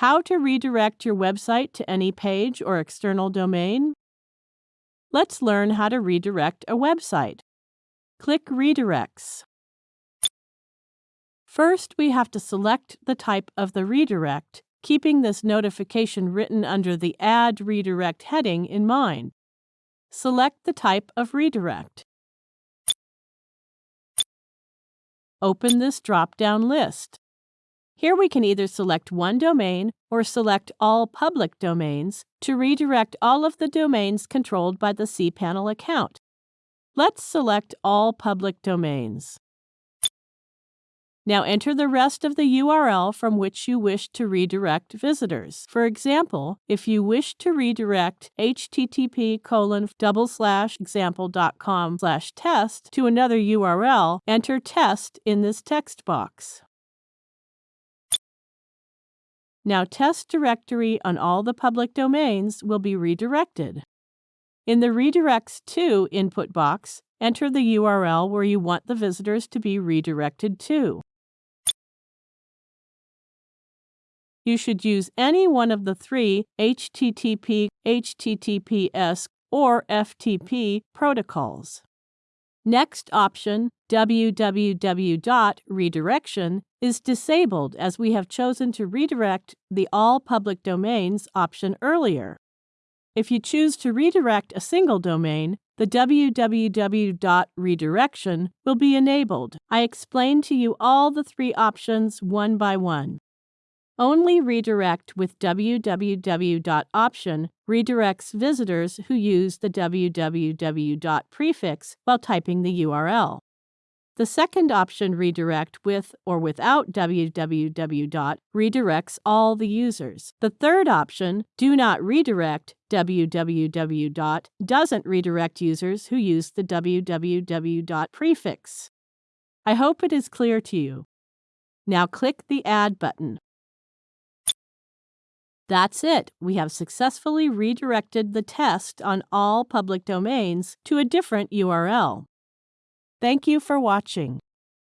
How to redirect your website to any page or external domain? Let's learn how to redirect a website. Click Redirects. First, we have to select the type of the redirect, keeping this notification written under the Add Redirect heading in mind. Select the type of redirect. Open this drop-down list. Here we can either select one domain or select all public domains to redirect all of the domains controlled by the cPanel account. Let's select all public domains. Now enter the rest of the URL from which you wish to redirect visitors. For example, if you wish to redirect http colon double slash example.com slash test to another URL, enter test in this text box. Now test directory on all the public domains will be redirected. In the Redirects to input box, enter the URL where you want the visitors to be redirected to. you should use any one of the three HTTP, HTTPS, or FTP protocols. Next option, www.redirection, is disabled as we have chosen to redirect the All Public Domains option earlier. If you choose to redirect a single domain, the www.redirection will be enabled. I explained to you all the three options one by one. Only redirect with www.option redirects visitors who use the www. prefix while typing the URL. The second option, redirect with or without www. redirects all the users. The third option, do not redirect www. doesn't redirect users who use the www. prefix. I hope it is clear to you. Now click the Add button. That's it. We have successfully redirected the test on all public domains to a different URL. Thank you for watching.